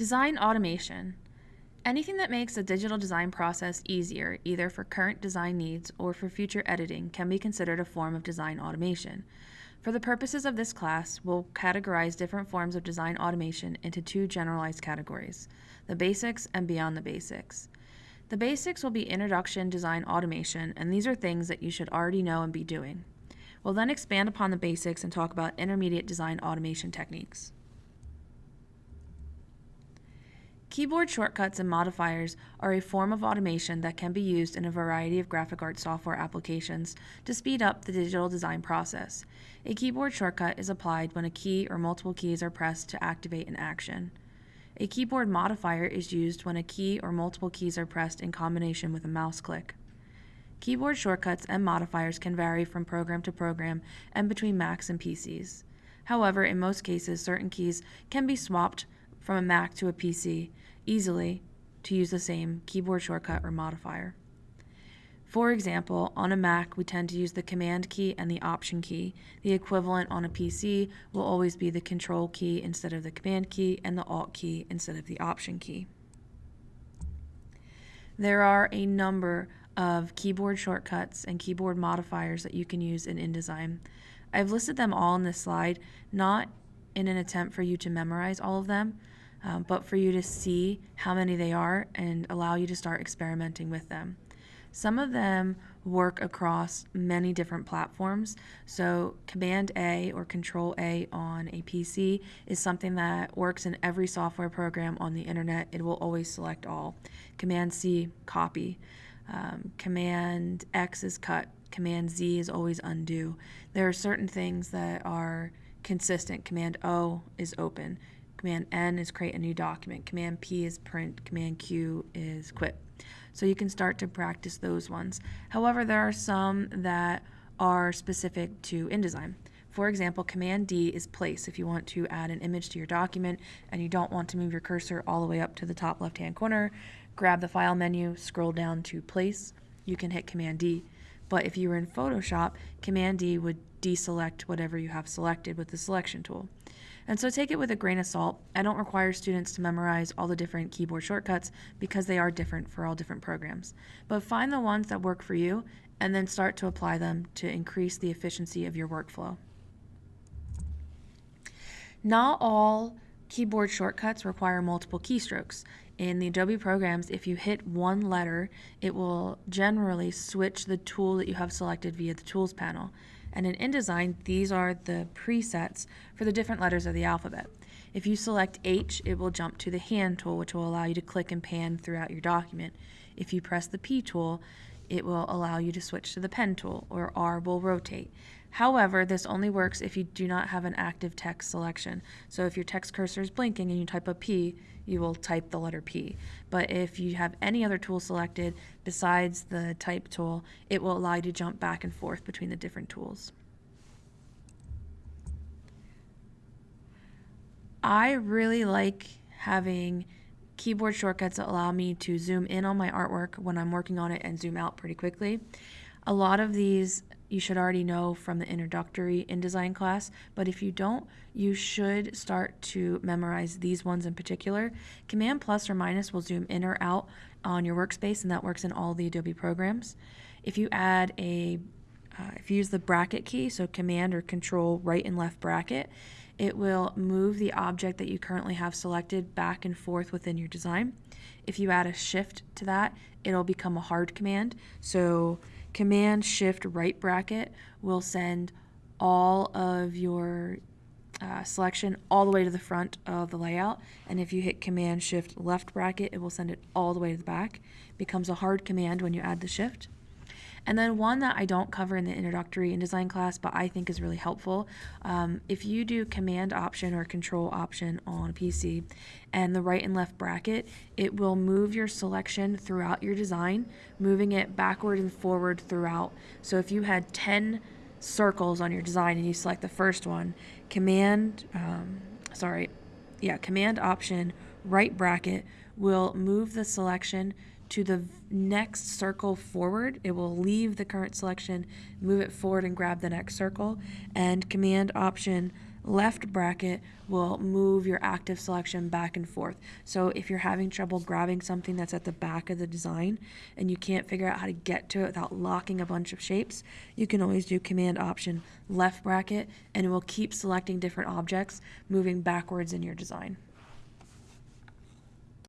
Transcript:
Design automation. Anything that makes the digital design process easier, either for current design needs or for future editing, can be considered a form of design automation. For the purposes of this class, we'll categorize different forms of design automation into two generalized categories, the basics and beyond the basics. The basics will be introduction design automation, and these are things that you should already know and be doing. We'll then expand upon the basics and talk about intermediate design automation techniques. Keyboard shortcuts and modifiers are a form of automation that can be used in a variety of graphic arts software applications to speed up the digital design process. A keyboard shortcut is applied when a key or multiple keys are pressed to activate an action. A keyboard modifier is used when a key or multiple keys are pressed in combination with a mouse click. Keyboard shortcuts and modifiers can vary from program to program and between Macs and PCs. However, in most cases, certain keys can be swapped from a Mac to a PC easily to use the same keyboard shortcut or modifier. For example, on a Mac, we tend to use the Command key and the Option key. The equivalent on a PC will always be the Control key instead of the Command key and the Alt key instead of the Option key. There are a number of keyboard shortcuts and keyboard modifiers that you can use in InDesign. I've listed them all in this slide, not in an attempt for you to memorize all of them, um, but for you to see how many they are and allow you to start experimenting with them. Some of them work across many different platforms. So, Command A or Control A on a PC is something that works in every software program on the internet. It will always select all. Command C, copy. Um, Command X is cut. Command Z is always undo. There are certain things that are consistent. Command O is open. Command N is create a new document. Command P is print. Command Q is quit. So you can start to practice those ones. However, there are some that are specific to InDesign. For example, Command D is place if you want to add an image to your document and you don't want to move your cursor all the way up to the top left hand corner. Grab the File menu, scroll down to Place. You can hit Command D. But if you were in Photoshop, Command D would deselect whatever you have selected with the selection tool. And so take it with a grain of salt. I don't require students to memorize all the different keyboard shortcuts because they are different for all different programs. But find the ones that work for you and then start to apply them to increase the efficiency of your workflow. Not all keyboard shortcuts require multiple keystrokes. In the Adobe programs, if you hit one letter, it will generally switch the tool that you have selected via the Tools panel. And in InDesign, these are the presets for the different letters of the alphabet. If you select H, it will jump to the hand tool, which will allow you to click and pan throughout your document. If you press the P tool, it will allow you to switch to the pen tool, or R will rotate. However, this only works if you do not have an active text selection. So if your text cursor is blinking and you type a P, you will type the letter P. But if you have any other tool selected besides the type tool, it will allow you to jump back and forth between the different tools. I really like having keyboard shortcuts allow me to zoom in on my artwork when I'm working on it and zoom out pretty quickly. A lot of these you should already know from the introductory InDesign class, but if you don't, you should start to memorize these ones in particular. Command plus or minus will zoom in or out on your workspace, and that works in all the Adobe programs. If you add a, uh, if you use the bracket key, so Command or Control right and left bracket, it will move the object that you currently have selected back and forth within your design. If you add a shift to that, it'll become a hard command. So Command Shift right bracket will send all of your uh, selection all the way to the front of the layout. And if you hit Command Shift left bracket, it will send it all the way to the back. It becomes a hard command when you add the shift. And then one that I don't cover in the introductory InDesign class, but I think is really helpful. Um, if you do Command Option or Control Option on a PC and the right and left bracket, it will move your selection throughout your design, moving it backward and forward throughout. So if you had 10 circles on your design and you select the first one, Command, um, sorry, yeah, Command Option, right bracket will move the selection to the next circle forward. It will leave the current selection, move it forward and grab the next circle, and Command Option Left bracket will move your active selection back and forth. So if you're having trouble grabbing something that's at the back of the design and you can't figure out how to get to it without locking a bunch of shapes, you can always do Command Option left bracket and it will keep selecting different objects moving backwards in your design.